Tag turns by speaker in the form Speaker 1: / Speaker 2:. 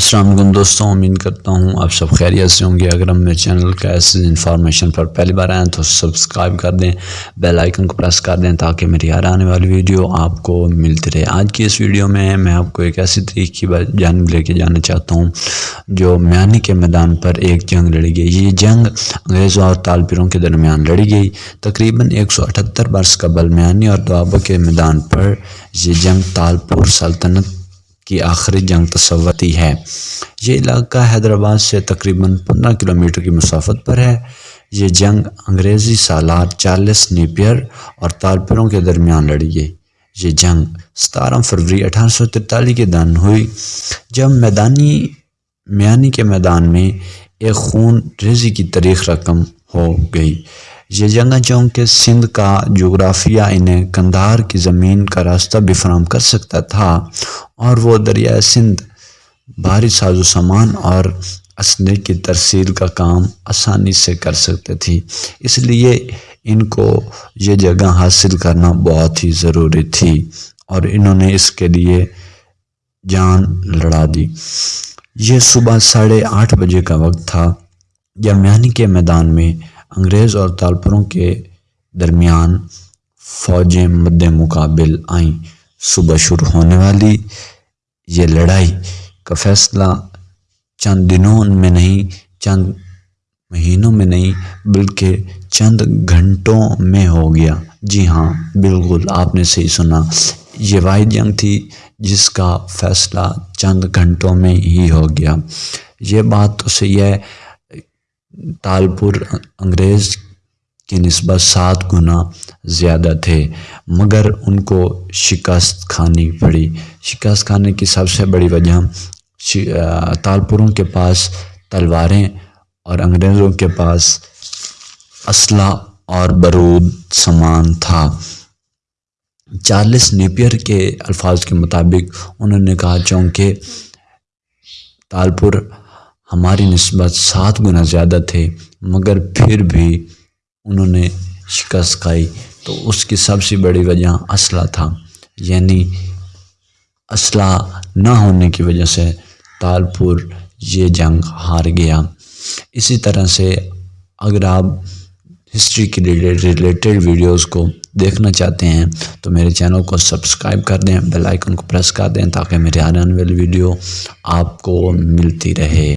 Speaker 1: السلام علیکم دوستوں، امید کرتا ہوں آپ سب خیریت سے ہوں گے۔ اگر ہم میرے چینل کا ایسے انفارمیشن پر پہلی بار آئیں تو سبسکرائب کر دیں، بیل آئیکن کو پریس کر دیں تاکہ میری ہر آنے والی ویڈیو آپ کو ملتی رہے۔ آج کی اس ویڈیو میں میں آپ کو ایک ایسی طریق کی جانب لے کے جانا چاہتا ہوں، جو میانی کے میدان پر ایک جنگ لڑی گئی۔ یہ جنگ انگریزوں اور تالپروں کے درمیان لڑی گئی۔ تقریباً ایک سو اٹھتر برس قبل میانی اور دوابہ کے میدان پر یہ جنگ تالپور سلطنت کی آخری جنگ تصورتی ہے۔ یہ علاقہ حیدرآباد سے تقریباً پندرہ کلومیٹر کی مسافت پر ہے۔ یہ جنگ انگریزی سالار چارلس نیپیر اور تالپروں کے درمیان لڑی گئی۔ یہ جنگ ستارہ فروری اٹھارہ سو ترتالیس کے دن ہوئی، جب میدانی، میانی کے میدان میں ایک خون ریزی کی تاریخ رقم ہو گئی۔ یہ جنگا چونکہ سندھ کا جغرافیہ انہیں کندھار کی زمین کا راستہ بھی فراہم کر سکتا تھا اور وہ دریائے سندھ، بھاری ساز و سامان اور اسلحے کی ترسیل کا کام آسانی سے کر سکتے تھی اس لیے ان کو یہ جگہ حاصل کرنا بہت ہی ضروری تھی اور انہوں نے اس کے لیے جان لڑا دی۔ یہ صبح ساڑھے آٹھ بجے کا وقت تھا۔ جب کے میدان میں انگریز اور تالپروں کے درمیان فوجیں مد مقابل آئیں۔ صبح شروع ہونے والی یہ لڑائی کا فیصلہ چند دنوں میں نہیں، چند مہینوں میں نہیں، بلکہ چند گھنٹوں میں ہو گیا۔ جی ہاں بالکل آپ نے صحیح سنا۔ یہ واحد جنگ تھی جس کا فیصلہ چند گھنٹوں میں ہی ہو گیا۔ یہ بات تو صحیح ہے۔ تالپور انگریز کی نسبت سات گنا زیادہ تھے، مگر ان کو شکست کھانی پڑی۔ شکست کھانے کی سب سے بڑی وجہ تالپوروں کے پاس تلواریں اور انگریزوں کے پاس اسلحہ اور برود سامان تھا۔ چارلس نیپیر کے الفاظ کے مطابق انہوں نے کہا، چونکہ تالپور ہماری نسبت سات گنا زیادہ تھے، مگر پھر بھی انہوں نے شکست کھائی۔ تو اس کی سب سے بڑی وجہ اسلحہ تھا۔ یعنی اسلحہ نہ ہونے کی وجہ سے تالپور یہ جنگ ہار گیا۔ اسی طرح سے اگر آپ ہسٹری کے ریلیٹڈ ویڈیوز کو دیکھنا چاہتے ہیں، تو میرے چینل کو سبسکرائب کر دیں، بیل آئیکن کو پریس کر دیں تاکہ میرے آنے والی ویڈیو آپ کو ملتی رہے۔